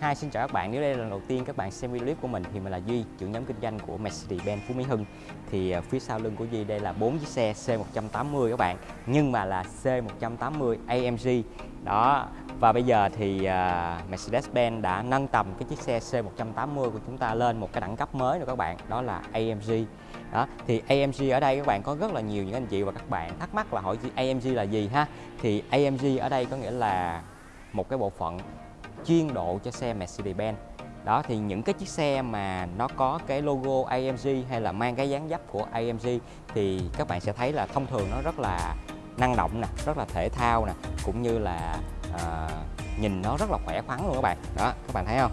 Hi, xin chào các bạn. Nếu đây là lần đầu tiên các bạn xem video clip của mình thì mình là Duy, trưởng nhóm kinh doanh của Mercedes-Benz Phú Mỹ Hưng. Thì à, phía sau lưng của Duy đây là bốn chiếc xe C180 các bạn, nhưng mà là C180 AMG. Đó. Và bây giờ thì uh, Mercedes-Benz đã nâng tầm cái chiếc xe C180 của chúng ta lên một cái đẳng cấp mới rồi các bạn, đó là AMG. Đó, thì AMG ở đây các bạn có rất là nhiều những anh chị và các bạn thắc mắc là hỏi AMG là gì ha. Thì AMG ở đây có nghĩa là một cái bộ phận chuyên độ cho xe Mercedes-Benz. Đó thì những cái chiếc xe mà nó có cái logo AMG hay là mang cái dáng dấp của AMG thì các bạn sẽ thấy là thông thường nó rất là năng động nè rất là thể thao nè cũng như là à, nhìn nó rất là khỏe khoắn luôn các bạn. Đó các bạn thấy không?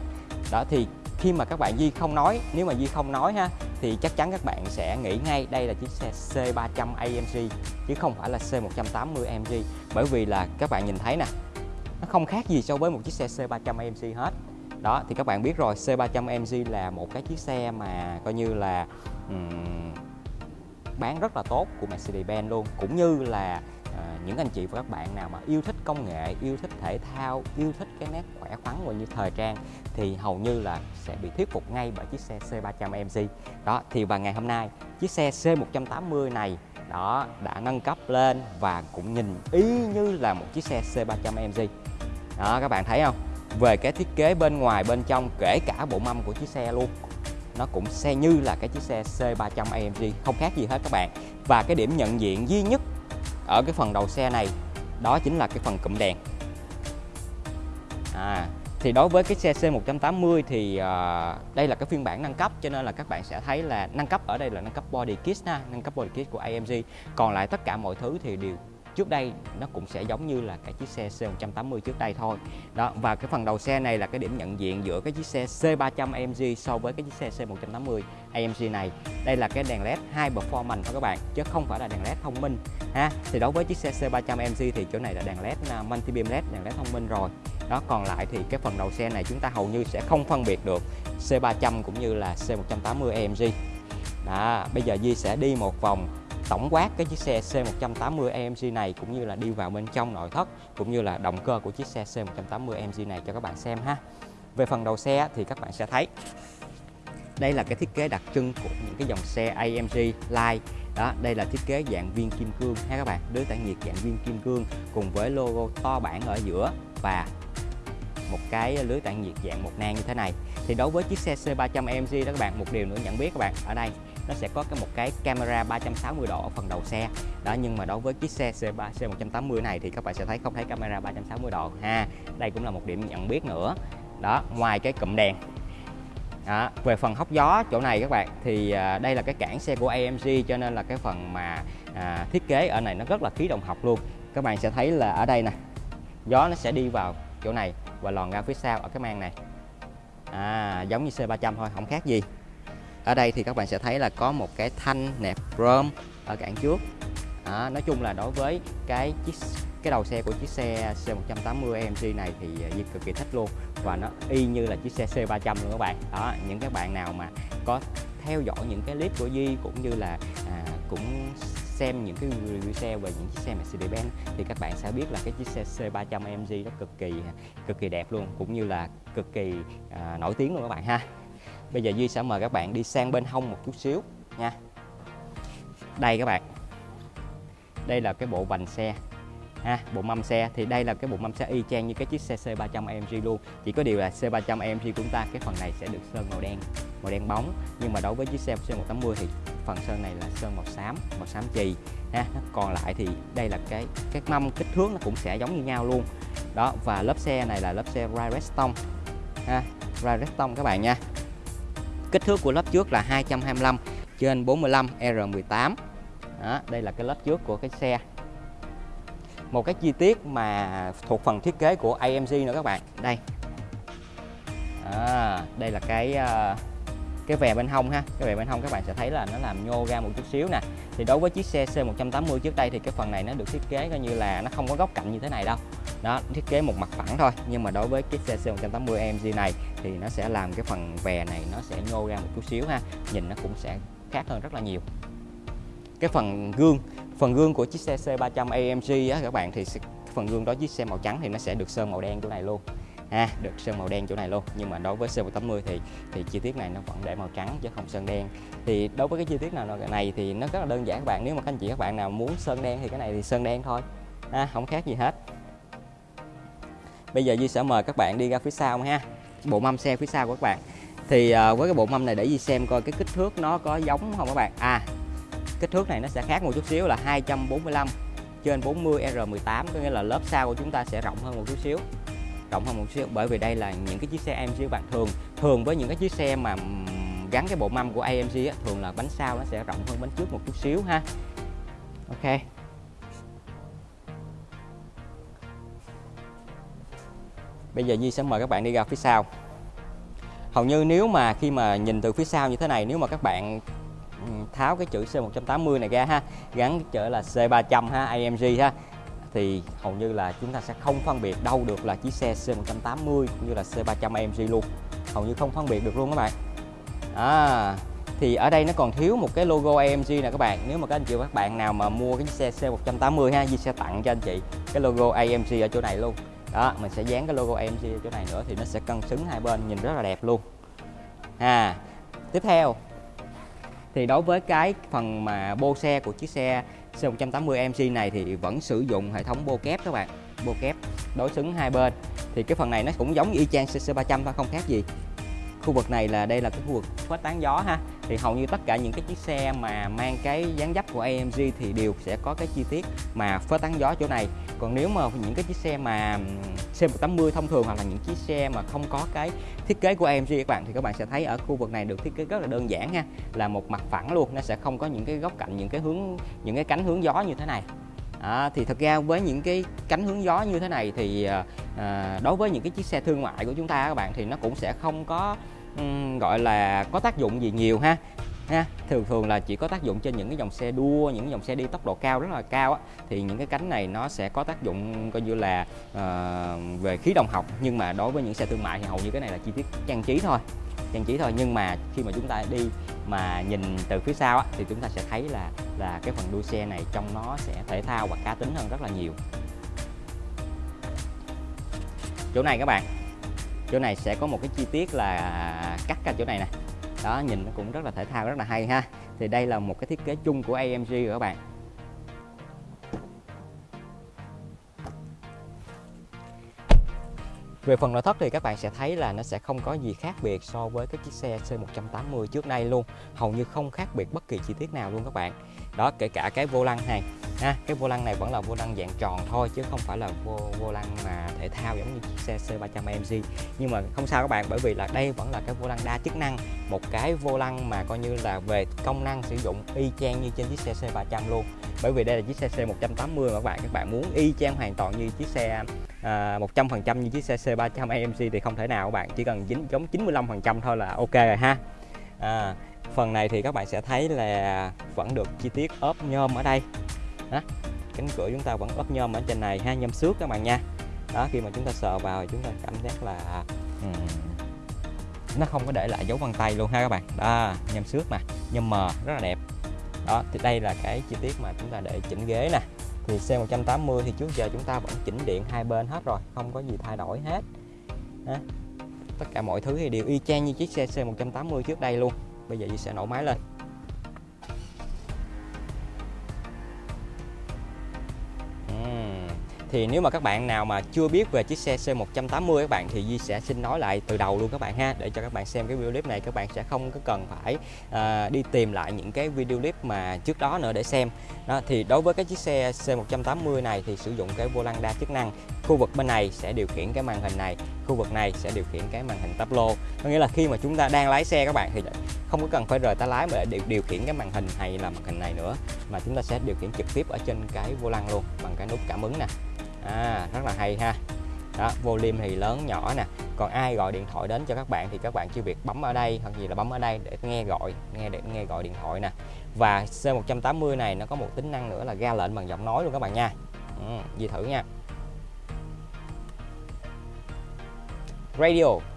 Đó thì khi mà các bạn Di không nói nếu mà Di không nói ha thì chắc chắn các bạn sẽ nghĩ ngay đây là chiếc xe C300 AMG chứ không phải là C180 AMG bởi vì là các bạn nhìn thấy nè nó không khác gì so với một chiếc xe C300 AMG hết. Đó thì các bạn biết rồi C300 AMG là một cái chiếc xe mà coi như là um, bán rất là tốt của Mercedes-Benz luôn. Cũng như là uh, những anh chị và các bạn nào mà yêu thích công nghệ yêu thích thể thao yêu thích cái nét khỏe khoắn và như thời trang thì hầu như là sẽ bị thuyết phục ngay bởi chiếc xe C300 AMG đó thì vào ngày hôm nay chiếc xe C180 này đó đã nâng cấp lên và cũng nhìn y như là một chiếc xe C300 AMG đó các bạn thấy không? Về cái thiết kế bên ngoài bên trong kể cả bộ mâm của chiếc xe luôn. Nó cũng xe như là cái chiếc xe C300 AMG không khác gì hết các bạn. Và cái điểm nhận diện duy nhất ở cái phần đầu xe này đó chính là cái phần cụm đèn. À, thì đối với cái xe C180 thì uh, đây là cái phiên bản nâng cấp cho nên là các bạn sẽ thấy là nâng cấp ở đây là nâng cấp body kit ha, nâng cấp body kit của AMG. Còn lại tất cả mọi thứ thì đều trước đây nó cũng sẽ giống như là cái chiếc xe C180 trước đây thôi. Đó, và cái phần đầu xe này là cái điểm nhận diện giữa cái chiếc xe C300 AMG so với cái chiếc xe C180 AMG này. Đây là cái đèn led hai performance thôi các bạn, chứ không phải là đèn led thông minh, ha? Thì đối với chiếc xe C300 AMG thì chỗ này là đèn led à, multi beam led, đèn led thông minh rồi. Đó, còn lại thì cái phần đầu xe này chúng ta hầu như sẽ không phân biệt được C300 cũng như là C180 AMG đó, bây giờ Di sẽ đi một vòng tổng quát cái chiếc xe C180 AMG này cũng như là đi vào bên trong nội thất cũng như là động cơ của chiếc xe C180 AMG này cho các bạn xem ha. Về phần đầu xe thì các bạn sẽ thấy đây là cái thiết kế đặc trưng của những cái dòng xe AMG Line đó, đây là thiết kế dạng viên kim cương ha các bạn lưới tản nhiệt dạng viên kim cương cùng với logo to bản ở giữa và một cái lưới tản nhiệt dạng một nang như thế này thì đối với chiếc xe C300 AMG đó các bạn, một điều nữa nhận biết các bạn, ở đây nó sẽ có cái một cái camera 360 độ ở phần đầu xe. Đó nhưng mà đối với chiếc xe C3 C180 này thì các bạn sẽ thấy không thấy camera 360 độ ha. Đây cũng là một điểm nhận biết nữa. Đó ngoài cái cụm đèn. Đó. về phần hốc gió chỗ này các bạn thì à, đây là cái cản xe của AMG cho nên là cái phần mà à, thiết kế ở này nó rất là khí động học luôn. Các bạn sẽ thấy là ở đây nè gió nó sẽ đi vào chỗ này và lòn ra phía sau ở cái mang này. À, giống như C300 thôi không khác gì ở đây thì các bạn sẽ thấy là có một cái thanh nẹp chrome ở cản trước. À, nói chung là đối với cái chiếc cái đầu xe của chiếc xe C180 AMG này thì à, Di cực kỳ thích luôn và nó y như là chiếc xe C300 luôn các bạn. Đó những các bạn nào mà có theo dõi những cái clip của Di cũng như là à, cũng xem những cái review xe về những chiếc xe Mercedes-Benz thì các bạn sẽ biết là cái chiếc xe C300 AMG nó cực kỳ à, cực kỳ đẹp luôn cũng như là cực kỳ à, nổi tiếng luôn các bạn ha. Bây giờ Duy sẽ mời các bạn đi sang bên hông một chút xíu nha. Đây các bạn. Đây là cái bộ vành xe. Ha, bộ mâm xe. Thì đây là cái bộ mâm xe y chang như cái chiếc xe C300 AMG luôn. Chỉ có điều là C300 AMG của chúng ta cái phần này sẽ được sơn màu đen màu đen bóng. Nhưng mà đối với chiếc xe C180 thì phần sơn này là sơn màu xám màu xám chì. Ha còn lại thì đây là cái cái mâm kích thước nó cũng sẽ giống như nhau luôn. Đó và lớp xe này là lớp xe Redstone ha Redstone các bạn nha. Kích thước của lớp trước là 225 trên 45 R18 đó, đây là cái lớp trước của cái xe. Một cái chi tiết mà thuộc phần thiết kế của AMG nữa các bạn. Đây. À, đây là cái uh, cái vè bên hông ha, cái vè bên hông các bạn sẽ thấy là nó làm nhô ra một chút xíu nè. Thì đối với chiếc xe C180 trước đây thì cái phần này nó được thiết kế coi như là nó không có góc cạnh như thế này đâu. Đó, thiết kế một mặt phẳng thôi, nhưng mà đối với chiếc xe C180 AMG này thì nó sẽ làm cái phần vè này nó sẽ nhô ra một chút xíu ha, nhìn nó cũng sẽ khác hơn rất là nhiều. Cái phần gương phần gương của chiếc xe C300 AMG á các bạn thì phần gương đó chiếc xe màu trắng thì nó sẽ được sơn màu đen chỗ này luôn ha được sơn màu đen chỗ này luôn. Nhưng mà đối với C180 thì thì chi tiết này nó vẫn để màu trắng chứ không sơn đen. Thì đối với cái chi tiết nào này thì nó rất là đơn giản các bạn. Nếu mà các anh chị các bạn nào muốn sơn đen thì cái này thì sơn đen thôi. Ha không khác gì hết. Bây giờ Duy sẽ mời các bạn đi ra phía sau ha. Bộ mâm xe phía sau của các bạn. Thì uh, với cái bộ mâm này để gì xem coi cái kích thước nó có giống không các bạn. À kích thước này nó sẽ khác một chút xíu là 245 trên 40 R18 có nghĩa là lớp sau của chúng ta sẽ rộng hơn một chút xíu rộng hơn một xíu bởi vì đây là những cái chiếc xe AMG bạn thường. Thường với những cái chiếc xe mà gắn cái bộ mâm của AMG á, thường là bánh sau nó sẽ rộng hơn bánh trước một chút xíu ha. Ok. Bây giờ Di sẽ mời các bạn đi ra phía sau. Hầu như nếu mà khi mà nhìn từ phía sau như thế này nếu mà các bạn ừ, tháo cái chữ C180 này ra ha gắn cái chữ là C300 ha AMG ha thì hầu như là chúng ta sẽ không phân biệt đâu được là chiếc xe C180 cũng như là C300 AMG luôn. Hầu như không phân biệt được luôn các bạn. À, thì ở đây nó còn thiếu một cái logo AMG nè các bạn. Nếu mà các anh chị các bạn nào mà mua cái xe C180 ha Di sẽ tặng cho anh chị cái logo AMG ở chỗ này luôn. Đó mình sẽ dán cái logo AMG ở chỗ này nữa thì nó sẽ cân xứng hai bên nhìn rất là đẹp luôn. À tiếp theo thì đối với cái phần mà bô xe của chiếc xe C180 MC này thì vẫn sử dụng hệ thống bô kép các bạn. Bô kép đối xứng hai bên. Thì cái phần này nó cũng giống y chang CC300 thôi, không khác gì khu vực này là đây là cái khu vực khuếch tán gió ha. Thì hầu như tất cả những cái chiếc xe mà mang cái dáng dấp của AMG thì đều sẽ có cái chi tiết mà phớt tán gió chỗ này. Còn nếu mà những cái chiếc xe mà C180 thông thường hoặc là những chiếc xe mà không có cái thiết kế của AMG các bạn, thì các bạn sẽ thấy ở khu vực này được thiết kế rất là đơn giản ha, là một mặt phẳng luôn, nó sẽ không có những cái góc cạnh, những cái hướng, những cái cánh hướng gió như thế này. À, thì thật ra với những cái cánh hướng gió như thế này thì à, đối với những cái chiếc xe thương mại của chúng ta các bạn thì nó cũng sẽ không có um, gọi là có tác dụng gì nhiều ha ha? Thường thường là chỉ có tác dụng trên những cái dòng xe đua những dòng xe đi tốc độ cao rất là cao á, thì những cái cánh này nó sẽ có tác dụng coi như là uh, về khí động học. Nhưng mà đối với những xe thương mại thì hầu như cái này là chi tiết trang trí thôi trang trí thôi. Nhưng mà khi mà chúng ta đi mà nhìn từ phía sau á, thì chúng ta sẽ thấy là là cái phần đuôi xe này trong nó sẽ thể thao và cá tính hơn rất là nhiều. Chỗ này các bạn chỗ này sẽ có một cái chi tiết là cắt ra chỗ này nè đó, nhìn nó cũng rất là thể thao, rất là hay ha. Thì đây là một cái thiết kế chung của AMG rồi các bạn. Về phần nội thất thì các bạn sẽ thấy là nó sẽ không có gì khác biệt so với cái chiếc xe C180 trước đây luôn. Hầu như không khác biệt bất kỳ chi tiết nào luôn các bạn. Đó kể cả cái vô lăng này ha, Cái vô lăng này vẫn là vô lăng dạng tròn thôi chứ không phải là vô, vô lăng mà thể thao giống như chiếc xe C300 AMG Nhưng mà không sao các bạn bởi vì là đây vẫn là cái vô lăng đa chức năng Một cái vô lăng mà coi như là về công năng sử dụng y chang như trên chiếc xe C300 luôn. Bởi vì đây là chiếc xe C180 mà các bạn Các bạn muốn y chang hoàn toàn như chiếc xe à, 100% như chiếc xe C300 AMG thì không thể nào các bạn chỉ cần dính giống 95% thôi là ok rồi ha. À, phần này thì các bạn sẽ thấy là vẫn được chi tiết ốp nhôm ở đây. Đó. cánh cửa chúng ta vẫn ốp nhôm ở trên này ha nhôm xước các bạn nha. Đó khi mà chúng ta sờ vào chúng ta cảm giác là ừ, nó không có để lại dấu vân tay luôn ha các bạn. Đó nhôm xước mà nhôm mờ rất là đẹp. Đó thì đây là cái chi tiết mà chúng ta để chỉnh ghế nè. Thì C180 thì trước giờ chúng ta vẫn chỉnh điện hai bên hết rồi không có gì thay đổi hết. Đó. tất cả mọi thứ thì đều y chang như chiếc xe C180 trước đây luôn bây giờ Di sẽ nổ máy lên. Thì nếu mà các bạn nào mà chưa biết về chiếc xe C180 các bạn thì Di sẽ xin nói lại từ đầu luôn các bạn ha để cho các bạn xem cái video clip này các bạn sẽ không có cần phải uh, đi tìm lại những cái video clip mà trước đó nữa để xem. Đó thì đối với cái chiếc xe C180 này thì sử dụng cái vô lăng đa chức năng khu vực bên này sẽ điều khiển cái màn hình này khu vực này sẽ điều khiển cái màn hình tắp lô. Có nghĩa là khi mà chúng ta đang lái xe các bạn thì không có cần phải rời tay lái mà để điều, khiển cái màn hình hay là màn hình này nữa mà chúng ta sẽ điều khiển trực tiếp ở trên cái vô lăng luôn bằng cái nút cảm ứng nè. À, rất là hay ha. Đó volume thì lớn nhỏ nè. Còn ai gọi điện thoại đến cho các bạn thì các bạn chỉ việc bấm ở đây hoặc gì là bấm ở đây để nghe gọi nghe để nghe gọi điện thoại nè. Và C180 này nó có một tính năng nữa là ra lệnh bằng giọng nói luôn các bạn nha. Ừ, gì thử nha. Radio.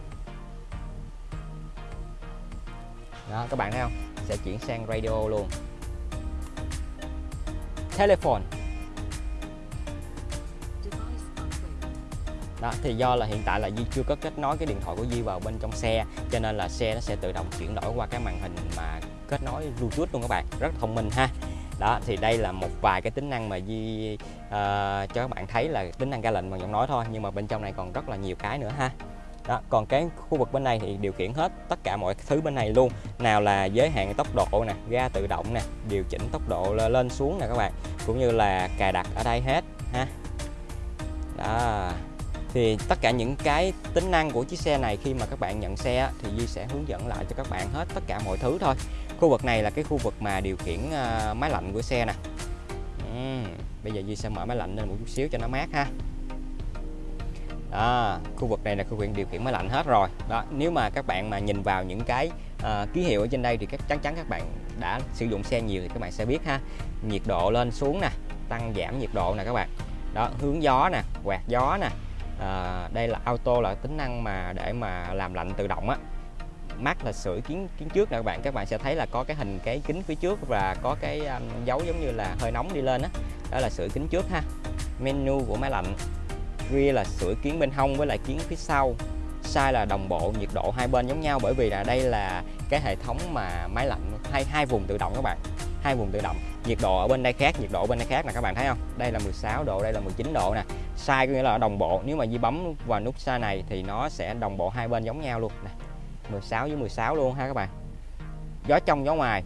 Đó các bạn thấy không? Sẽ chuyển sang radio luôn. Telephone. Đó thì do là hiện tại là Di chưa có kết nối cái điện thoại của Di vào bên trong xe cho nên là xe nó sẽ tự động chuyển đổi qua cái màn hình mà kết nối Bluetooth luôn các bạn. Rất thông minh ha. Đó thì đây là một vài cái tính năng mà Di uh, ờ, cho các bạn thấy là tính năng ra lệnh bằng giọng nói thôi nhưng mà bên trong này còn rất là nhiều cái nữa ha đó còn cái khu vực bên này thì điều khiển hết tất cả mọi thứ bên này luôn. Nào là giới hạn tốc độ nè ga tự động nè điều chỉnh tốc độ lên xuống nè các bạn cũng như là cài đặt ở đây hết ha. Đó thì tất cả những cái tính năng của chiếc xe này khi mà các bạn nhận xe thì Di sẽ hướng dẫn lại cho các bạn hết tất cả mọi thứ thôi. Khu vực này là cái khu vực mà điều khiển ờ, máy lạnh của xe nè. Uhm, bây giờ Di sẽ mở máy lạnh lên một chút xíu cho nó mát ha đó khu vực này là khu vực điều khiển máy lạnh hết rồi. Đó nếu mà các bạn mà nhìn vào những cái uh, ký hiệu ở trên đây thì các chắc chắn các bạn đã sử dụng xe nhiều thì các bạn sẽ biết ha. Nhiệt độ lên xuống nè tăng giảm nhiệt độ nè các bạn. Đó hướng gió nè quạt gió nè. À, đây là auto là tính năng mà để mà làm lạnh tự động á. Mắt là sưởi kiến kiến trước nè các bạn. Các bạn sẽ thấy là có cái hình cái kính phía trước và có cái um, dấu giống như là hơi nóng đi lên á. Đó. đó là sưởi kính trước ha. Menu của máy lạnh rear là sửa kiến bên hông với lại kiến phía sau. Sai là đồng bộ, nhiệt độ hai bên giống nhau bởi vì là đây là cái hệ thống mà máy lạnh, hai hai vùng tự động các bạn. Hai vùng tự động. Nhiệt độ ở bên đây khác, nhiệt độ ở bên đây khác nè các bạn thấy không? Đây là 16 độ, đây là 19 độ nè. Sai có nghĩa là đồng bộ. Nếu mà Di bấm vào nút sai này thì nó sẽ đồng bộ hai bên giống nhau luôn. Nè 16 với 16 luôn ha các bạn. Gió trong, gió ngoài.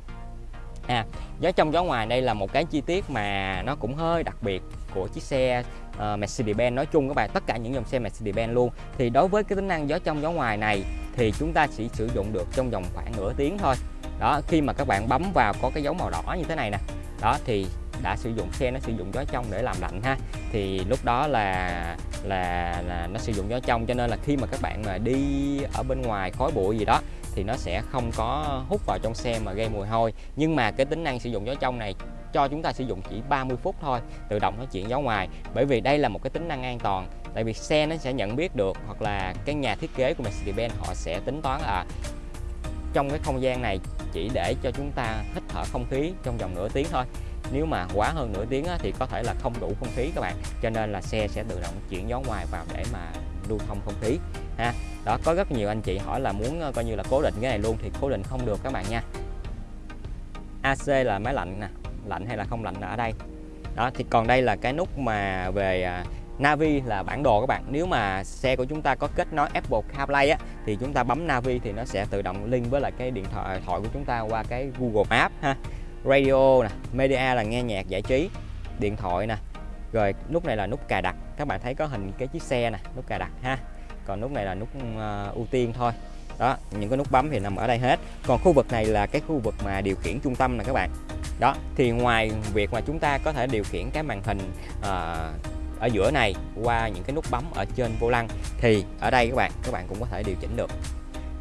À gió trong, gió ngoài đây là một cái chi tiết mà nó cũng hơi đặc biệt của chiếc xe uh, Mercedes-Benz. Nói chung các bạn tất cả những dòng xe Mercedes-Benz luôn. Thì đối với cái tính năng gió trong gió ngoài này thì chúng ta chỉ sử dụng được trong vòng khoảng nửa tiếng thôi. Đó khi mà các bạn bấm vào có cái dấu màu đỏ như thế này nè. Đó thì đã sử dụng xe nó sử dụng gió trong để làm lạnh ha. Thì lúc đó là là là nó sử dụng gió trong cho nên là khi mà các bạn mà đi ở bên ngoài khói bụi gì đó thì nó sẽ không có hút vào trong xe mà gây mùi hôi. Nhưng mà cái tính năng sử dụng gió trong này cho chúng ta sử dụng chỉ 30 phút thôi, tự động nó chuyển gió ngoài. Bởi vì đây là một cái tính năng an toàn, tại vì xe nó sẽ nhận biết được hoặc là cái nhà thiết kế của Mercedes-Benz họ sẽ tính toán là trong cái không gian này chỉ để cho chúng ta hít thở không khí trong vòng nửa tiếng thôi. Nếu mà quá hơn nửa tiếng thì có thể là không đủ không khí các bạn. Cho nên là xe sẽ tự động chuyển gió ngoài vào để mà lưu thông không khí, ha. Đó, có rất nhiều anh chị hỏi là muốn ờ, coi như là cố định cái này luôn thì cố định không được các bạn nha. AC là máy lạnh nè lạnh hay là không lạnh là ở đây. Đó thì còn đây là cái nút mà về à, Navi là bản đồ các bạn. Nếu mà xe của chúng ta có kết nối Apple CarPlay á thì chúng ta bấm Navi thì nó sẽ tự động link với lại cái điện thoại à, thoại của chúng ta qua cái Google Maps ha. Radio nè media là nghe nhạc giải trí điện thoại nè. Rồi nút này là nút cài đặt. Các bạn thấy có hình cái chiếc xe nè nút cài đặt ha. Còn nút này là nút uh, ưu tiên thôi. Đó những cái nút bấm thì nằm ở đây hết. Còn khu vực này là cái khu vực mà điều khiển trung tâm nè các bạn đó thì ngoài việc mà chúng ta có thể điều khiển cái màn hình à, ở giữa này qua những cái nút bấm ở trên vô lăng thì ở đây các bạn các bạn cũng có thể điều chỉnh được.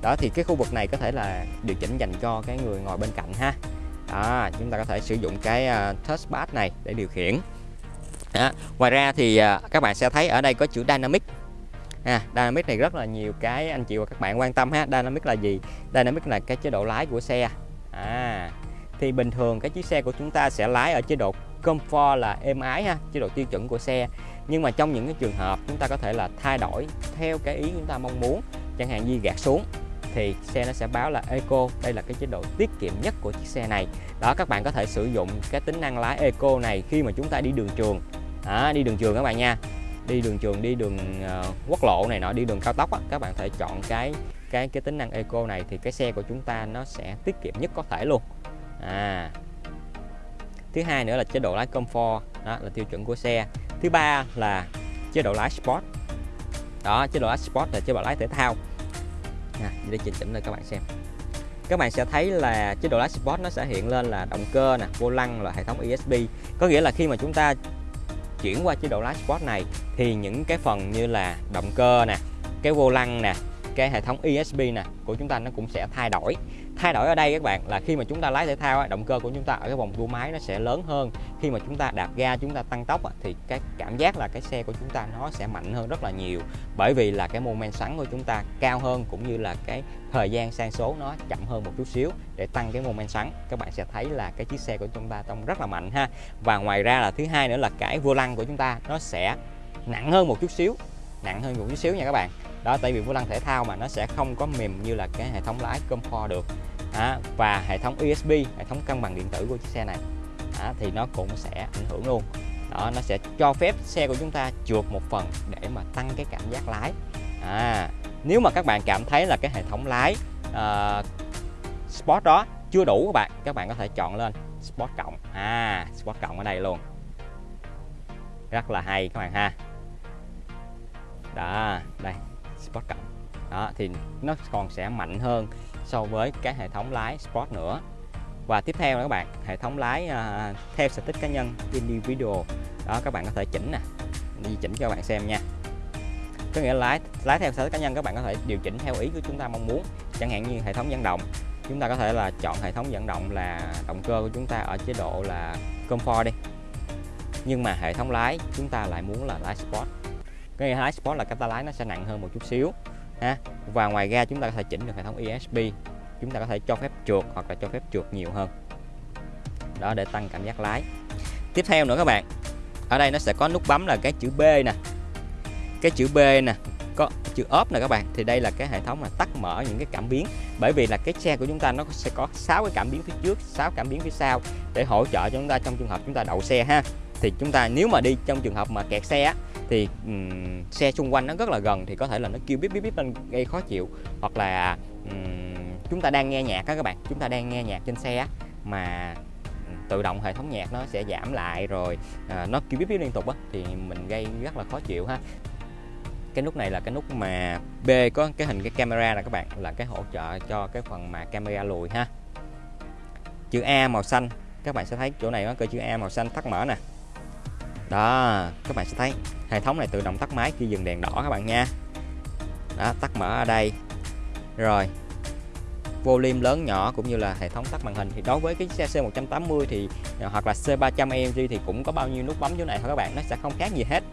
Đó thì cái khu vực này có thể là điều chỉnh dành cho cái người ngồi bên cạnh ha. Đó, chúng ta có thể sử dụng cái uh, touchpad này để điều khiển. Đó. ngoài ra thì uh, các bạn sẽ thấy ở đây có chữ dynamic. À, dynamic này rất là nhiều cái anh chị và các bạn quan tâm ha. Dynamic là gì? Dynamic là cái chế độ lái của xe. À thì bình thường cái chiếc xe của chúng ta sẽ lái ở chế độ comfort là êm ái ha chế độ tiêu chuẩn của xe. Nhưng mà trong những cái trường hợp chúng ta có thể là thay đổi theo cái ý chúng ta mong muốn chẳng hạn như gạt xuống thì xe nó sẽ báo là Eco. Đây là cái chế độ tiết kiệm nhất của chiếc xe này. Đó các bạn có thể sử dụng cái tính năng lái Eco này khi mà chúng ta đi đường trường. À, đi đường trường các bạn nha. Đi đường trường đi đường uh, quốc lộ này nọ đi đường cao tốc á, các bạn thể chọn cái cái cái tính năng Eco này thì cái xe của chúng ta nó sẽ tiết kiệm nhất có thể luôn à. Thứ hai nữa là chế độ lái comfort đó là tiêu chuẩn của xe. Thứ ba là chế độ lái sport. Đó chế độ lái sport là chế độ lái thể thao. À, để chỉnh chỉnh lên các bạn xem. Các bạn sẽ thấy là chế độ lái sport nó sẽ hiện lên là động cơ nè vô lăng là hệ thống ESP có nghĩa là khi mà chúng ta chuyển qua chế độ lái sport này thì những cái phần như là động cơ nè cái vô lăng nè cái hệ thống ESP nè của chúng ta nó cũng sẽ thay đổi thay đổi ở đây các bạn là khi mà chúng ta lái thể thao động cơ của chúng ta ở cái vòng tua máy nó sẽ lớn hơn. Khi mà chúng ta đạp ga, chúng ta tăng tốc thì cái cảm giác là cái xe của chúng ta nó sẽ mạnh hơn rất là nhiều. Bởi vì là cái mô men xoắn của chúng ta cao hơn cũng như là cái thời gian sang số nó chậm hơn một chút xíu. Để tăng cái mô men xoắn các bạn sẽ thấy là cái chiếc xe của chúng ta trông rất là mạnh ha. Và ngoài ra là thứ hai nữa là cái vô lăng của chúng ta nó sẽ nặng hơn một chút xíu. Nặng hơn một chút xíu nha các bạn. Đó, tại vì vô lăng thể thao mà nó sẽ không có mềm như là cái hệ thống lái comfort được đó, và hệ thống USB hệ thống cân bằng điện tử của chiếc xe này. Đó, thì nó cũng sẽ ảnh hưởng luôn. Đó nó sẽ cho phép xe của chúng ta trượt một phần để mà tăng cái cảm giác lái. À, nếu mà các bạn cảm thấy là cái hệ thống lái uh, Sport đó chưa đủ các bạn các bạn có thể chọn lên Sport cộng. À Sport cộng ở đây luôn. Rất là hay các bạn ha. Đó đây Sport cộng. Đó thì nó còn sẽ mạnh hơn so với cái hệ thống lái Sport nữa. Và tiếp theo là các bạn hệ thống lái uh, theo sở thích cá nhân individual. Đó các bạn có thể chỉnh nè đi chỉnh cho các bạn xem nha. Có nghĩa là lái lái theo sở thích cá nhân các bạn có thể điều chỉnh theo ý của chúng ta mong muốn. Chẳng hạn như hệ thống dẫn động chúng ta có thể là chọn hệ thống dẫn động là động cơ của chúng ta ở chế độ là comfort đi. Nhưng mà hệ thống lái chúng ta lại muốn là lái sport. Cái lái sport là cái ta lái nó sẽ nặng hơn một chút xíu ha và ngoài ra chúng ta có thể chỉnh được hệ thống ESP chúng ta có thể cho phép trượt hoặc là cho phép trượt nhiều hơn. Đó để tăng cảm giác lái. Tiếp theo nữa các bạn. Ở đây nó sẽ có nút bấm là cái chữ B nè. Cái chữ B nè có chữ ốp nè các bạn. Thì đây là cái hệ thống là tắt mở những cái cảm biến. Bởi vì là cái xe của chúng ta nó sẽ có 6 cái cảm biến phía trước 6 cảm biến phía sau để hỗ trợ cho chúng ta trong trường hợp chúng ta đậu xe ha. Thì chúng ta nếu mà đi trong trường hợp mà kẹt xe á, thì um, xe xung quanh nó rất là gần thì có thể là nó kêu bíp bíp bíp lên gây khó chịu. Hoặc là um, chúng ta đang nghe nhạc á các bạn chúng ta đang nghe nhạc trên xe mà tự động hệ thống nhạc nó sẽ giảm lại rồi à, nó kêu bíp bíp liên tục á thì mình gây rất là khó chịu ha. Cái nút này là cái nút mà B có cái hình cái camera là các bạn là cái hỗ trợ cho cái phần mà camera lùi ha. Chữ A màu xanh các bạn sẽ thấy chỗ này có cơ chữ A màu xanh tắt mở nè đó, các bạn sẽ thấy hệ thống này tự động tắt máy khi dừng đèn đỏ các bạn nha. Đó, tắt mở ở đây. Rồi, volume lớn nhỏ cũng như là hệ thống tắt màn hình thì đối với cái xe C180 thì à, hoặc là C300 AMG thì cũng có bao nhiêu nút bấm chỗ này thôi các bạn, nó sẽ không khác gì hết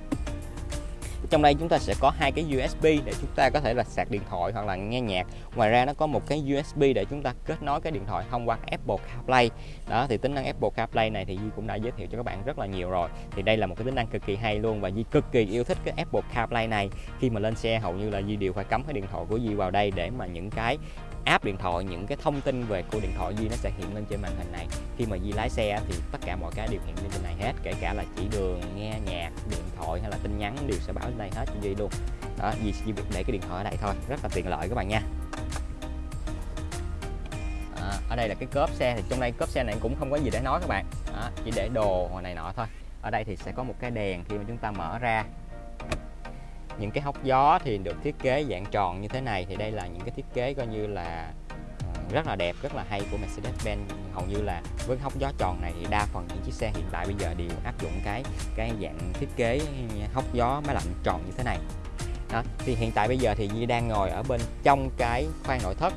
trong đây chúng ta sẽ có hai cái USB để chúng ta có thể là sạc điện thoại hoặc là nghe nhạc. Ngoài ra nó có một cái USB để chúng ta kết nối cái điện thoại thông qua Apple CarPlay. Đó, thì tính năng Apple CarPlay này thì Di cũng đã giới thiệu cho các bạn rất là nhiều rồi. Thì đây là một cái tính năng cực kỳ hay luôn và Di cực kỳ yêu thích cái Apple CarPlay này. Khi mà lên xe, hầu như là Di đều phải cắm cái điện thoại của Di vào đây để mà những cái app điện thoại những cái thông tin về của điện thoại Di nó sẽ hiện lên trên màn hình này. Khi mà Di lái xe thì tất cả mọi cái đều hiện lên trên này hết kể cả là chỉ đường nghe nhạc điện thoại hay là tin nhắn đều sẽ báo lên đây hết cho Di luôn. Đó Di chỉ việc để cái điện thoại ở đây thôi rất là tiện lợi các bạn nha. À, ở đây là cái cốp xe thì trong đây cốp xe này cũng không có gì để nói các bạn. Đó, chỉ để đồ này nọ thôi. Ở đây thì sẽ có một cái đèn khi mà chúng ta mở ra những cái hốc gió thì được thiết kế dạng tròn như thế này. Thì đây là những cái thiết kế coi như là ờ, rất là đẹp rất là hay của Mercedes-Benz. Hầu như là với hốc gió tròn này thì đa phần những chiếc xe hiện tại bây giờ đều áp dụng cái cái dạng thiết kế hốc gió máy lạnh tròn như thế này. Đó thì hiện tại bây giờ thì Di đang ngồi ở bên trong cái khoang nội thất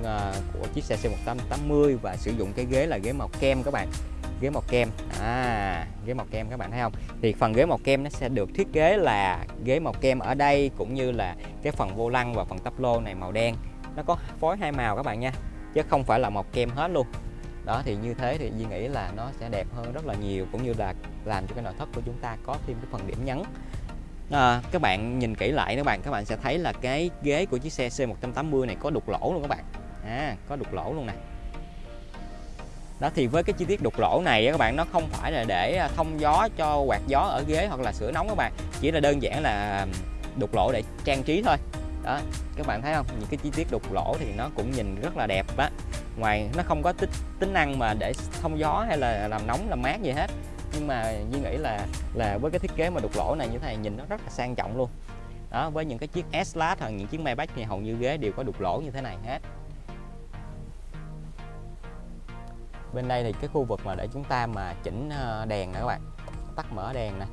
uh, của chiếc xe C180 và sử dụng cái ghế là ghế màu kem các bạn ghế màu kem. À ghế màu kem các bạn thấy không? Thì phần ghế màu kem nó sẽ được thiết kế là ghế màu kem ở đây cũng như là cái phần vô lăng và phần tắp lô này màu đen. Nó có phối hai màu các bạn nha chứ không phải là màu kem hết luôn. Đó thì như thế thì Duy nghĩ là nó sẽ đẹp hơn rất là nhiều cũng như là làm cho cái nội thất của chúng ta có thêm cái phần điểm nhấn. À, các bạn nhìn kỹ lại các bạn các bạn sẽ thấy là cái ghế của chiếc xe C180 này có đục lỗ luôn các bạn. À, có đục lỗ luôn nè đó, thì với cái chi tiết đục lỗ này các bạn, nó không phải là để à, thông gió cho quạt gió ở ghế hoặc là sửa nóng các bạn. Chỉ là đơn giản là đục lỗ để trang trí thôi. Đó, các bạn thấy không? Những cái chi tiết đục lỗ thì nó cũng nhìn rất là đẹp á. Ngoài, nó không có tính tính năng mà để thông gió hay là làm nóng, làm mát gì hết. Nhưng mà Duy nghĩ là là với cái thiết kế mà đục lỗ này như thế này nhìn nó rất là sang trọng luôn. Đó, với những cái chiếc S-Class hoặc những chiếc Maybach thì hầu như ghế đều có đục lỗ như thế này hết. Bên đây thì cái khu vực mà để chúng ta mà chỉnh ờ, đèn nè các bạn. Tắt mở đèn nè.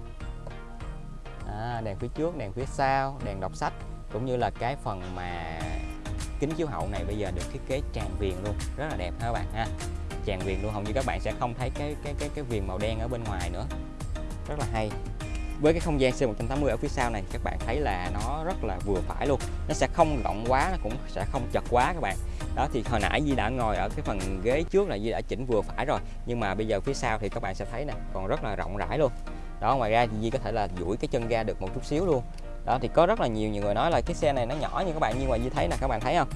À, đèn phía trước đèn phía sau đèn đọc sách cũng như là cái phần mà kính chiếu hậu này bây giờ được thiết kế tràn viền luôn rất là đẹp ha các bạn ha. Tràn viền luôn hầu như các bạn sẽ không thấy cái cái cái cái viền màu đen ở bên ngoài nữa. Rất là hay với cái không gian C180 ở phía sau này, các bạn thấy là nó rất là vừa phải luôn. Nó sẽ không rộng quá, nó cũng sẽ không chật quá các bạn. Đó, thì hồi nãy Di đã ngồi ở cái phần ghế trước là Di đã chỉnh vừa phải rồi. Nhưng mà bây giờ phía sau thì các bạn sẽ thấy nè, còn rất là rộng rãi luôn. Đó, ngoài ra thì Di có thể là duỗi cái chân ra được một chút xíu luôn. Đó, thì có rất là nhiều nhiều người nói là cái xe này nó nhỏ như các bạn, nhưng mà di thấy nè, các bạn thấy không?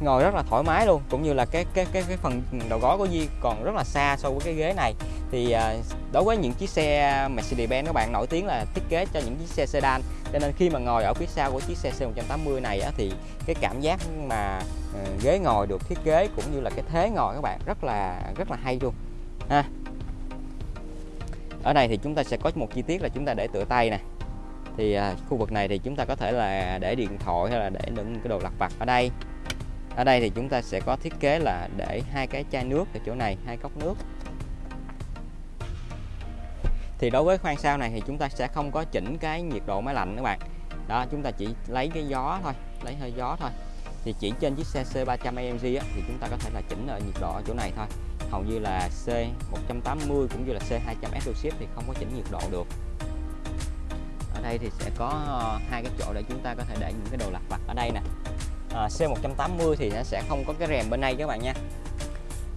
Ngồi rất là thoải mái luôn, cũng như là cái cái cái cái phần đầu gối của Di còn rất là xa so với cái ghế này thì à, đối với những chiếc xe Mercedes-Benz các bạn nổi tiếng là thiết kế cho những chiếc xe sedan. Cho nên khi mà ngồi ở phía sau của chiếc xe C180 này á, thì cái cảm giác mà ờ, ghế ngồi được thiết kế cũng như là cái thế ngồi các bạn rất là rất là hay luôn ha. Ở đây thì chúng ta sẽ có một chi tiết là chúng ta để tựa tay nè. Thì à, khu vực này thì chúng ta có thể là để điện thoại hay là để những cái đồ lặt vặt ở đây. Ở đây thì chúng ta sẽ có thiết kế là để hai cái chai nước ở chỗ này hai cốc nước thì đối với khoang sau này thì chúng ta sẽ không có chỉnh cái nhiệt độ máy lạnh các bạn. Đó chúng ta chỉ lấy cái gió thôi lấy hơi gió thôi. Thì chỉ trên chiếc xe C300 AMG á, thì chúng ta có thể là chỉnh ở nhiệt độ ở chỗ này thôi. Hầu như là C180 cũng như là C200 Ship thì không có chỉnh nhiệt độ được. Ở đây thì sẽ có ờ, hai cái chỗ để chúng ta có thể để những cái đồ lặt vặt ở đây nè. Ờ, à, C180 thì nó sẽ không có cái rèm bên đây các bạn nha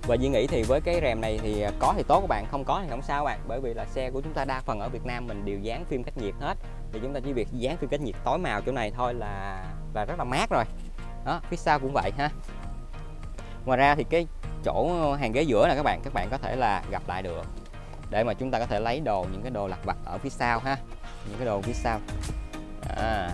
và Duy nghĩ thì với cái rèm này thì à, có thì tốt các bạn, không có thì không sao các bạn. Bởi vì là xe của chúng ta đa phần ở Việt Nam mình đều dán phim cách nhiệt hết. Thì chúng ta chỉ việc dán phim cách nhiệt tối màu chỗ này thôi là là rất là mát rồi. Đó, phía sau cũng vậy ha. Ngoài ra thì cái chỗ hàng ghế giữa này các bạn các bạn có thể là gặp lại được. Để mà chúng ta có thể lấy đồ, những cái đồ lặt vặt ở phía sau ha. Những cái đồ phía sau. À.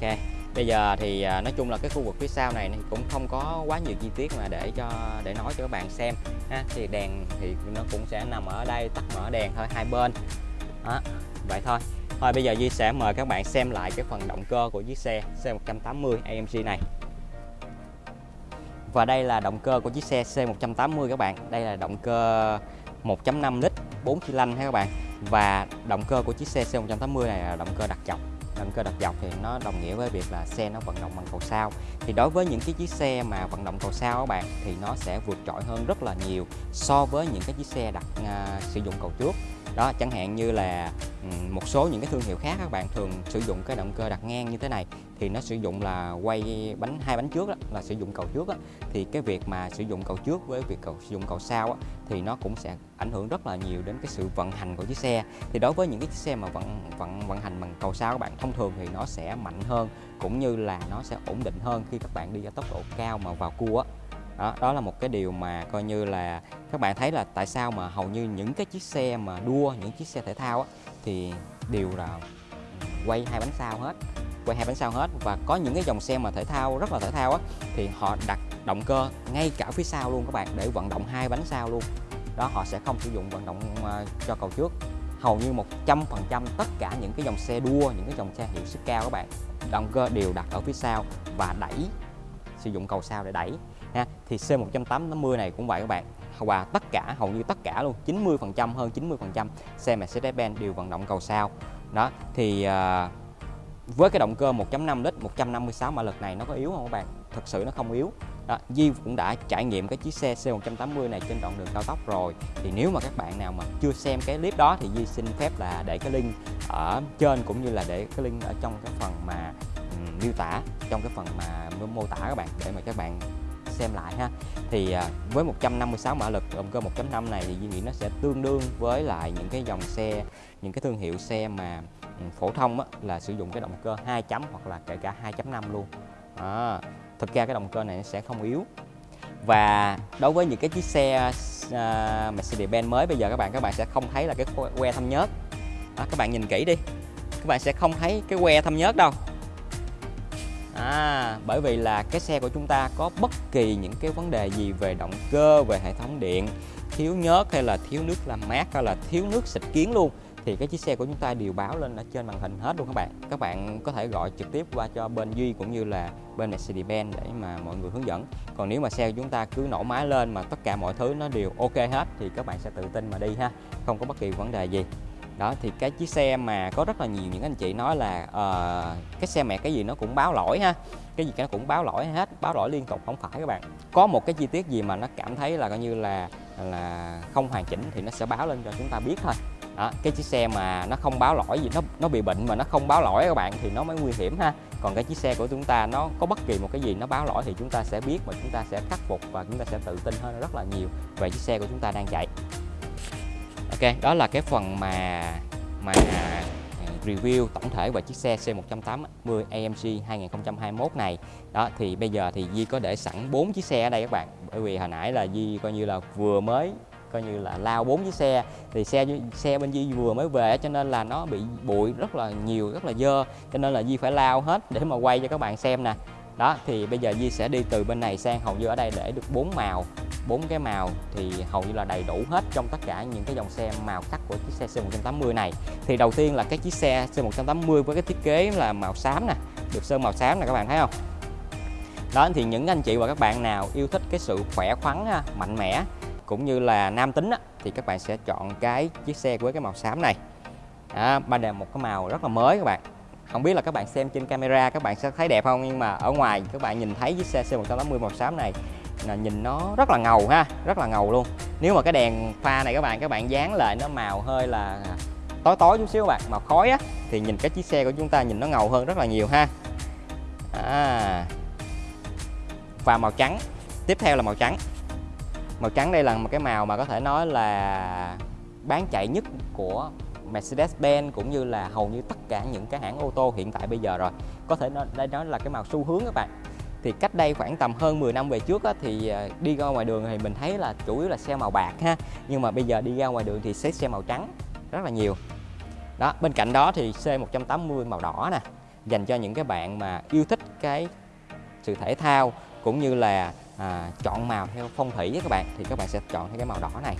ok bây giờ thì à, nói chung là cái khu vực phía sau này cũng không có quá nhiều chi tiết mà để cho, để nói cho các bạn xem, ha. Thì đèn thì nó cũng sẽ nằm ở đây, tắt mở đèn thôi, hai bên. Đó, vậy thôi. Thôi bây giờ Duy sẽ mời các bạn xem lại cái phần động cơ của chiếc xe C180 AMG này. Và đây là động cơ của chiếc xe C180 các bạn. Đây là động cơ 1.5 lít 4 xi lanh ha các bạn. Và động cơ của chiếc xe C180 này là động cơ đặc trọng động cơ đặt dọc thì nó đồng nghĩa với việc là xe nó vận động bằng cầu sao thì đối với những cái chiếc xe mà vận động cầu sao các bạn thì nó sẽ vượt trội hơn rất là nhiều so với những cái chiếc xe đặt uh, sử dụng cầu trước đó chẳng hạn như là ừ, một số những cái thương hiệu khác các bạn thường sử dụng cái động cơ đặt ngang như thế này thì nó sử dụng là quay bánh hai bánh trước đó, là sử dụng cầu trước đó. thì cái việc mà sử dụng cầu trước với việc cầu sử dụng cầu sau đó, thì nó cũng sẽ ảnh hưởng rất là nhiều đến cái sự vận hành của chiếc xe thì đối với những cái chiếc xe mà vận vận vận hành bằng cầu sau các bạn thông thường thì nó sẽ mạnh hơn cũng như là nó sẽ ổn định hơn khi các bạn đi ở tốc độ cao mà vào cua á đó, đó là một cái điều mà coi như là các bạn thấy là tại sao mà hầu như những cái chiếc xe mà đua những chiếc xe thể thao á, thì đều là quay hai bánh sau hết quay hai bánh sau hết. Và có những cái dòng xe mà thể thao rất là thể thao á thì họ đặt động cơ ngay cả phía sau luôn các bạn để vận động hai bánh sau luôn. Đó họ sẽ không sử dụng vận động ờ, cho cầu trước. Hầu như 100% tất cả những cái dòng xe đua những cái dòng xe hiệu suất cao các bạn động cơ đều đặt ở phía sau và đẩy sử dụng cầu sau để đẩy ha thì C180 này cũng vậy các bạn. Và tất cả hầu như tất cả luôn 90% hơn 90% xe Mercedes-Benz đều vận động cầu sau. Đó thì uh, với cái động cơ 1.5 lít 156 mã lực này nó có yếu không các bạn? Thực sự nó không yếu. Đó, Di cũng đã trải nghiệm cái chiếc xe C180 này trên đoạn đường cao tốc rồi. Thì nếu mà các bạn nào mà chưa xem cái clip đó thì Di xin phép là để cái link ở trên cũng như là để cái link ở trong cái phần mà um, miêu tả trong cái phần mà mô tả các bạn để mà các bạn xem lại ha. Thì à, với 156 mã lực động cơ 1.5 này thì Duy nghĩ nó sẽ tương đương với lại những cái dòng xe những cái thương hiệu xe mà ừ, phổ thông á, là sử dụng cái động cơ 2 chấm hoặc là kể cả 2.5 luôn. À, thực ra cái động cơ này nó sẽ không yếu. Và đối với những cái chiếc xe uh, Mercedes-Benz mới bây giờ các bạn các bạn sẽ không thấy là cái que thâm nhớt. Đó, các bạn nhìn kỹ đi. Các bạn sẽ không thấy cái que thâm nhớt đâu à, bởi vì là cái xe của chúng ta có bất kỳ những cái vấn đề gì về động cơ về hệ thống điện thiếu nhớt hay là thiếu nước làm mát hay là thiếu nước xịt kiến luôn thì cái chiếc xe của chúng ta đều báo lên ở trên màn hình hết luôn các bạn. Các bạn có thể gọi trực tiếp qua cho bên Duy cũng như là bên Mercedes-Benz để mà mọi người hướng dẫn. Còn nếu mà xe của chúng ta cứ nổ máy lên mà tất cả mọi thứ nó đều ok hết thì các bạn sẽ tự tin mà đi ha không có bất kỳ vấn đề gì đó thì cái chiếc xe mà có rất là nhiều những anh chị nói là uh, cái xe mẹ cái gì nó cũng báo lỗi ha. Cái gì nó cũng báo lỗi hết báo lỗi liên tục không phải các bạn. Có một cái chi tiết gì mà nó cảm thấy là coi như là là không hoàn chỉnh thì nó sẽ báo lên cho chúng ta biết thôi. Đó, cái chiếc xe mà nó không báo lỗi gì nó nó bị bệnh mà nó không báo lỗi các bạn thì nó mới nguy hiểm ha. Còn cái chiếc xe của chúng ta nó có bất kỳ một cái gì nó báo lỗi thì chúng ta sẽ biết và chúng ta sẽ khắc phục và chúng ta sẽ tự tin hơn rất là nhiều về chiếc xe của chúng ta đang chạy ok, đó là cái phần mà mà à, review tổng thể về chiếc xe C180 AMG 2021 này. Đó, thì bây giờ thì Di có để sẵn 4 chiếc xe ở đây các bạn. Bởi vì hồi nãy là Di coi như là vừa mới, coi như là lao bốn chiếc xe. Thì xe xe bên Di vừa mới về cho nên là nó bị bụi rất là nhiều, rất là dơ. Cho nên là Di phải lao hết để mà quay cho các bạn xem nè đó thì bây giờ Di sẽ đi từ bên này sang hầu như ở đây để được bốn màu. Bốn cái màu thì hầu như là đầy đủ hết trong tất cả những cái dòng xe màu sắc của chiếc xe C180 này. Thì đầu tiên là cái chiếc xe C180 với cái thiết kế là màu xám nè được sơn màu xám nè các bạn thấy không? Đó thì những anh chị và các bạn nào yêu thích cái sự khỏe khoắn mạnh mẽ cũng như là nam tính á, thì các bạn sẽ chọn cái chiếc xe với cái màu xám này. Đó, ba đèn một cái màu rất là mới các bạn không biết là các bạn xem trên camera, các bạn sẽ thấy đẹp không? Nhưng mà ở ngoài, các bạn nhìn thấy chiếc xe C180 màu xám này, là nhìn nó rất là ngầu ha, rất là ngầu luôn. Nếu mà cái đèn pha này các bạn các bạn dán lại nó màu hơi là tối tối chút xíu các bạn, màu khói á, thì nhìn cái chiếc xe của chúng ta nhìn nó ngầu hơn rất là nhiều ha. À. và màu trắng, tiếp theo là màu trắng. Màu trắng đây là một cái màu mà có thể nói là bán chạy nhất của Mercedes-Benz cũng như là hầu như tất cả những cái hãng ô tô hiện tại bây giờ rồi. Có thể nói đây đó là cái màu xu hướng các bạn. Thì cách đây khoảng tầm hơn 10 năm về trước á, thì ờ, đi ra ngoài đường thì mình thấy là chủ yếu là xe màu bạc ha. Nhưng mà bây giờ đi ra ngoài đường thì sẽ xe màu trắng rất là nhiều. Đó bên cạnh đó thì C180 màu đỏ nè dành cho những cái bạn mà yêu thích cái sự thể thao cũng như là à, chọn màu theo phong thủy với các bạn. Thì các bạn sẽ chọn theo cái màu đỏ này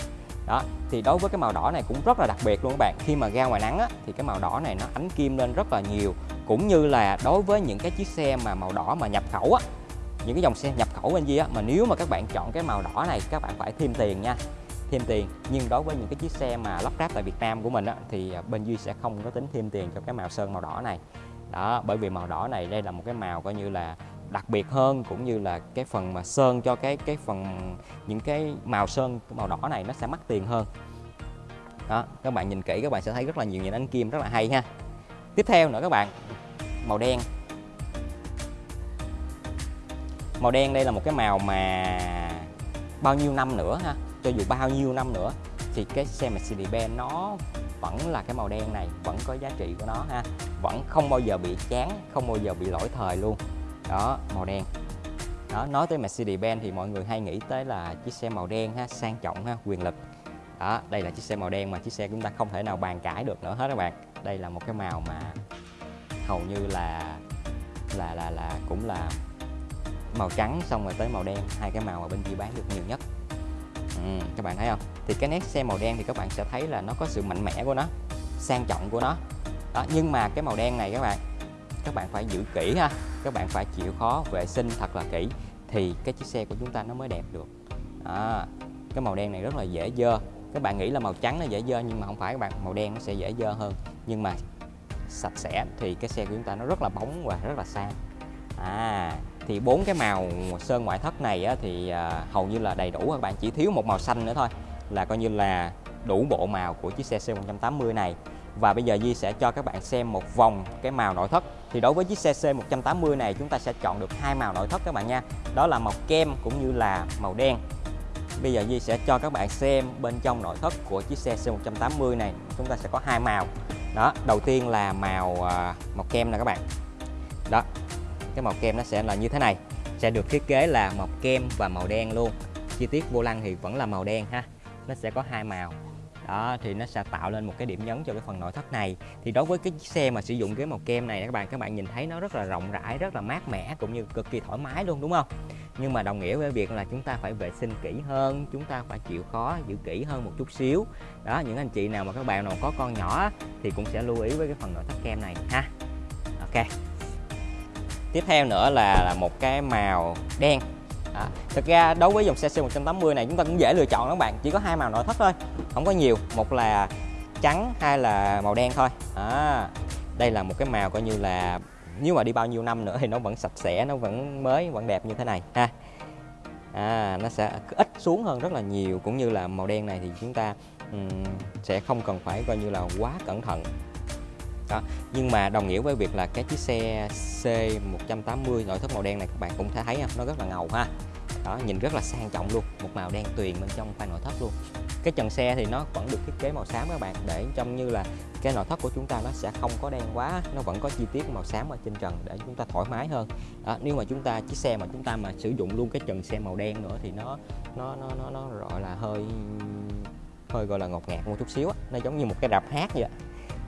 đó thì đối với cái màu đỏ này cũng rất là đặc biệt luôn các bạn. Khi mà ra ngoài nắng á, thì cái màu đỏ này nó ánh kim lên rất là nhiều. Cũng như là đối với những cái chiếc xe mà màu đỏ mà nhập khẩu á những cái dòng xe nhập khẩu bên gì á mà nếu mà các bạn chọn cái màu đỏ này các bạn phải thêm tiền nha. Thêm tiền. Nhưng đối với những cái chiếc xe mà lắp ráp tại Việt Nam của mình á, thì à, bên Duy sẽ không có tính thêm tiền cho cái màu sơn màu đỏ này. Đó bởi vì màu đỏ này đây là một cái màu coi như là đặc biệt hơn cũng như là cái phần mà sơn cho cái cái phần, những cái màu sơn, màu đỏ này nó sẽ mắc tiền hơn. Đó, các bạn nhìn kỹ các bạn sẽ thấy rất là nhiều những ánh kim rất là hay ha. Tiếp theo nữa các bạn, màu đen. Màu đen đây là một cái màu mà bao nhiêu năm nữa ha? Cho dù bao nhiêu năm nữa thì cái xe Mercedes-Benz nó vẫn là cái màu đen này, vẫn có giá trị của nó ha. Vẫn không bao giờ bị chán, không bao giờ bị lỗi thời luôn đó màu đen. Đó nói tới Mercedes-Benz thì mọi người hay nghĩ tới là chiếc xe màu đen ha sang trọng ha quyền lực. Đó đây là chiếc xe màu đen mà chiếc xe chúng ta không thể nào bàn cãi được nữa hết các bạn. Đây là một cái màu mà hầu như là là là là cũng là màu trắng xong rồi tới màu đen hai cái màu mà bên kia bán được nhiều nhất. Ừ, các bạn thấy không? Thì cái nét xe màu đen thì các bạn sẽ thấy là nó có sự mạnh mẽ của nó sang trọng của nó. Đó nhưng mà cái màu đen này các bạn các bạn phải giữ kỹ ha các bạn phải chịu khó vệ sinh thật là kỹ thì cái chiếc xe của chúng ta nó mới đẹp được. À, cái màu đen này rất là dễ dơ. Các bạn nghĩ là màu trắng nó dễ dơ nhưng mà không phải các bạn màu đen nó sẽ dễ dơ hơn. Nhưng mà sạch sẽ thì cái xe của chúng ta nó rất là bóng và rất là sang à thì bốn cái màu sơn ngoại thất này á, thì à, hầu như là đầy đủ các bạn chỉ thiếu một màu xanh nữa thôi là coi như là đủ bộ màu của chiếc xe C180 này. Và bây giờ Di sẽ cho các bạn xem một vòng cái màu nội thất thì đối với chiếc xe C180 này, chúng ta sẽ chọn được hai màu nội thất các bạn nha. Đó là màu kem cũng như là màu đen. Bây giờ Di sẽ cho các bạn xem bên trong nội thất của chiếc xe C180 này, chúng ta sẽ có hai màu. Đó, đầu tiên là màu à, màu kem nè các bạn. Đó, cái màu kem nó sẽ là như thế này. Sẽ được thiết kế là màu kem và màu đen luôn. Chi tiết vô lăng thì vẫn là màu đen ha. Nó sẽ có hai màu đó thì nó sẽ tạo lên một cái điểm nhấn cho cái phần nội thất này. Thì đối với cái chiếc xe mà sử dụng cái màu kem này các bạn các bạn nhìn thấy nó rất là rộng rãi rất là mát mẻ cũng như cực kỳ thoải mái luôn đúng không? Nhưng mà đồng nghĩa với việc là chúng ta phải vệ sinh kỹ hơn chúng ta phải chịu khó giữ kỹ hơn một chút xíu. Đó những anh chị nào mà các bạn nào có con nhỏ thì cũng sẽ lưu ý với cái phần nội thất kem này ha. Ok. Tiếp theo nữa là, là một cái màu đen à, thực ra đối với dòng xe C180 này chúng ta cũng dễ lựa chọn các bạn. Chỉ có hai màu nội thất thôi không có nhiều. Một là trắng hay là màu đen thôi. À, đây là một cái màu coi như là nếu mà đi bao nhiêu năm nữa thì nó vẫn sạch sẽ nó vẫn mới vẫn đẹp như thế này ha. À, nó sẽ ít xuống hơn rất là nhiều. Cũng như là màu đen này thì chúng ta um, sẽ không cần phải coi như là quá cẩn thận đó nhưng mà đồng nghĩa với việc là cái chiếc xe C180 nội thất màu đen này các bạn cũng thấy thấy không? Nó rất là ngầu ha. Đó nhìn rất là sang trọng luôn một màu đen tuyền bên trong khoang nội thất luôn. Cái trần xe thì nó vẫn được thiết kế màu xám các bạn để trông như là cái nội thất của chúng ta nó sẽ không có đen quá nó vẫn có chi tiết màu xám ở trên trần để chúng ta thoải mái hơn. Đó, nếu mà chúng ta chiếc xe mà chúng ta mà sử dụng luôn cái trần xe màu đen nữa thì nó nó nó nó, nó gọi là hơi hơi gọi là ngột ngạt một chút xíu á nó giống như một cái rạp hát vậy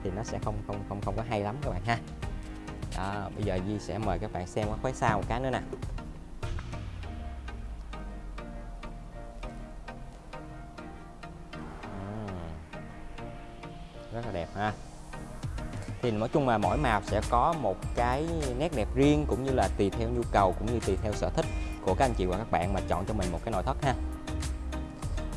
thì nó sẽ không không không không có hay lắm các bạn ha. Đó, bây giờ Di sẽ mời các bạn xem cái khói sau một cái nữa nè. Rất là đẹp ha. Thì nói chung là mỗi màu sẽ có một cái nét đẹp riêng cũng như là tùy theo nhu cầu cũng như tùy theo sở thích của các anh chị và các bạn mà chọn cho mình một cái nội thất ha.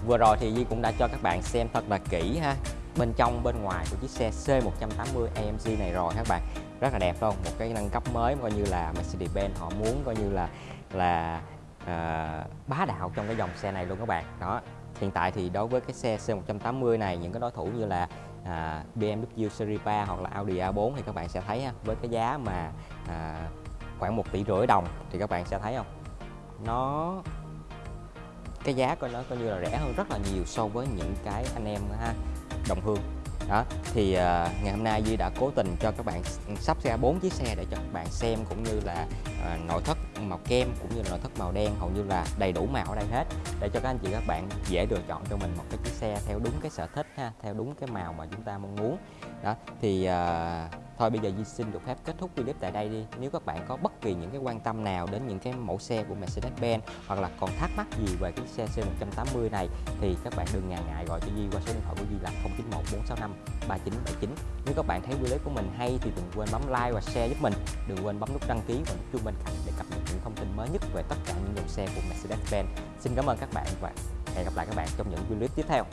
Vừa rồi thì Di cũng đã cho các bạn xem thật là kỹ ha bên trong bên ngoài của chiếc xe C180 AMG này rồi các bạn. Rất là đẹp luôn một cái nâng cấp mới coi như là Mercedes-Benz họ muốn coi như là là à, bá đạo trong cái dòng xe này luôn các bạn. Đó hiện tại thì đối với cái xe C180 này những cái đối thủ như là à, BMW Series 3 hoặc là Audi A4 thì các bạn sẽ thấy ha, với cái giá mà à, khoảng một tỷ rưỡi đồng thì các bạn sẽ thấy không? Nó cái giá của nó coi như là rẻ hơn rất là nhiều so với những cái anh em ha đồng hương đó thì uh, ngày hôm nay Di đã cố tình cho các bạn ừ, sắp ra bốn chiếc xe để cho các bạn xem cũng như là uh, nội thất màu kem cũng như là nội thất màu đen hầu như là đầy đủ màu ở đây hết để cho các anh chị các bạn dễ lựa chọn cho mình một cái chiếc xe theo đúng cái sở thích ha theo đúng cái màu mà chúng ta mong muốn. Đó thì uh, thôi, bây giờ Di xin được phép kết thúc clip tại đây đi. Nếu các bạn có bất kỳ những cái quan tâm nào đến những cái mẫu xe của Mercedes-Benz hoặc là còn thắc mắc gì về cái xe C180 này, thì các bạn đừng ngần ngại gọi cho Di qua số điện thoại của Di là 091 465 3979 nếu các bạn thấy clip của mình hay thì đừng quên bấm like và share giúp mình. Đừng quên bấm nút đăng ký và nút chuông bên cạnh để cập nhật những thông tin mới nhất về tất cả những dòng xe của Mercedes-Benz. Xin cảm ơn các bạn và hẹn gặp lại các bạn trong những clip tiếp theo.